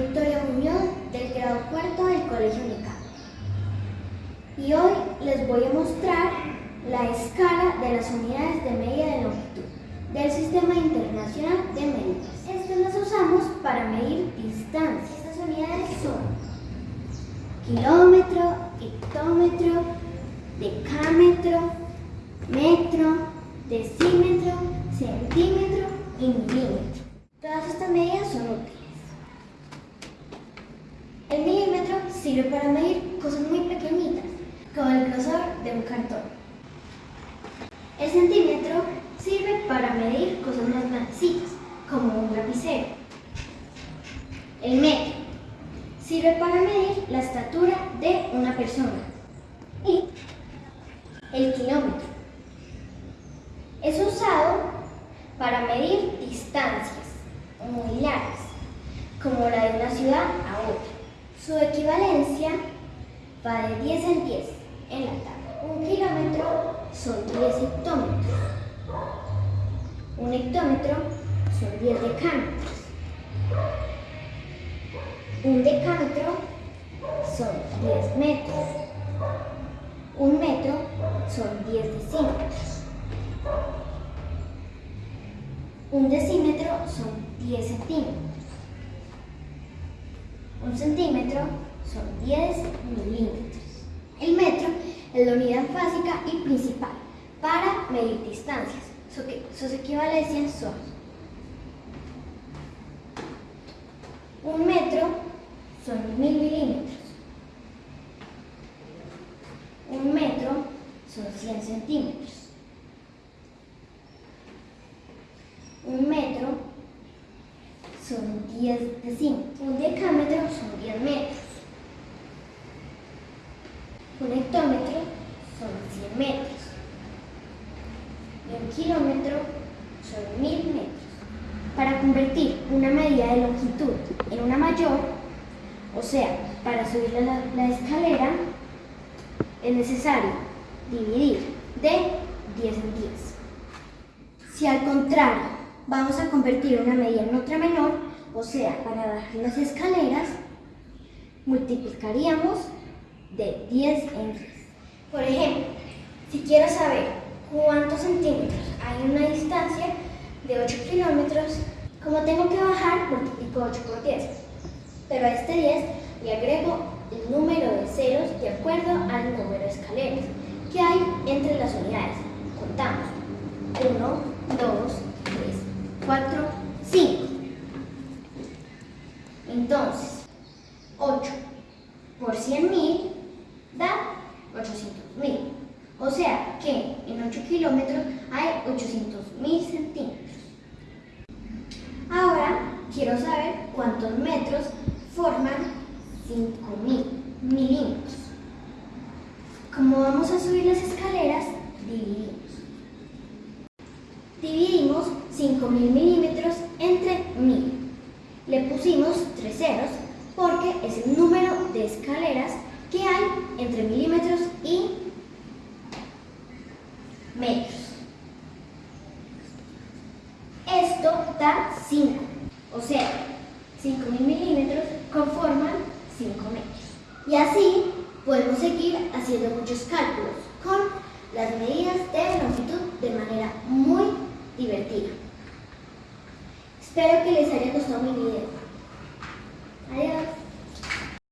Victoria Muñoz del grado cuarto del Colegio Unica. Y hoy les voy a mostrar la escala de las unidades de medida de longitud del Sistema Internacional de Medidas. Estas las usamos para medir distancias. Estas unidades son kilómetro, hectómetro, decámetro, metro, decímetro, centímetro y milímetro. Todas estas medidas son útiles. El milímetro sirve para medir cosas muy pequeñitas, como el grosor de un cartón. El centímetro sirve para medir cosas más grandecitas, como un lapicero. El metro sirve para medir la estatura de una persona. Y el kilómetro es usado para medir distancias muy largas, como la de una ciudad a otra. Su equivalencia va de 10 en 10 en la tabla. Un kilómetro son 10 hectómetros. Un hectómetro son 10 decámetros. Un decámetro son 10 metros. Un metro son 10 decímetros. Un decímetro son 10 centímetros. Un centímetro son 10 milímetros. El metro es la unidad básica y principal para medir distancias. Sus equivalencias son un metro son mil milímetros. Un metro son 100 centímetros. Un metro son 10 decímetros. Un decámetro son 10 metros. Un hectómetro son 100 metros. Y un kilómetro son 1000 metros. Para convertir una medida de longitud en una mayor, o sea, para subir la, la escalera, es necesario dividir de 10 en 10. Si al contrario vamos a convertir una medida en otra menor, o sea, para bajar las escaleras, multiplicaríamos de 10 en 10. Por ejemplo, si quiero saber cuántos centímetros hay una distancia de 8 kilómetros, como tengo que bajar, multiplico 8 por 10. Pero a este 10 le agrego el número de ceros de acuerdo al número de escaleras que hay entre las unidades. Contamos. 1, 2, 3, 4, 5. Entonces, 8 por 100.000 da 800.000. O sea que en 8 kilómetros hay 800.000 centímetros. Ahora quiero saber cuántos metros forman 5.000 milímetros. Como vamos a subir las escaleras, dividimos. Dividimos 5.000 milímetros entre 1.000. Le pusimos tres ceros porque es el número de escaleras que hay entre milímetros y metros. Esto da 5, o sea, 5.000 milímetros conforman 5 metros. Y así podemos seguir haciendo muchos cálculos con las medidas de longitud de manera muy divertida. Espero que les haya gustado mi video.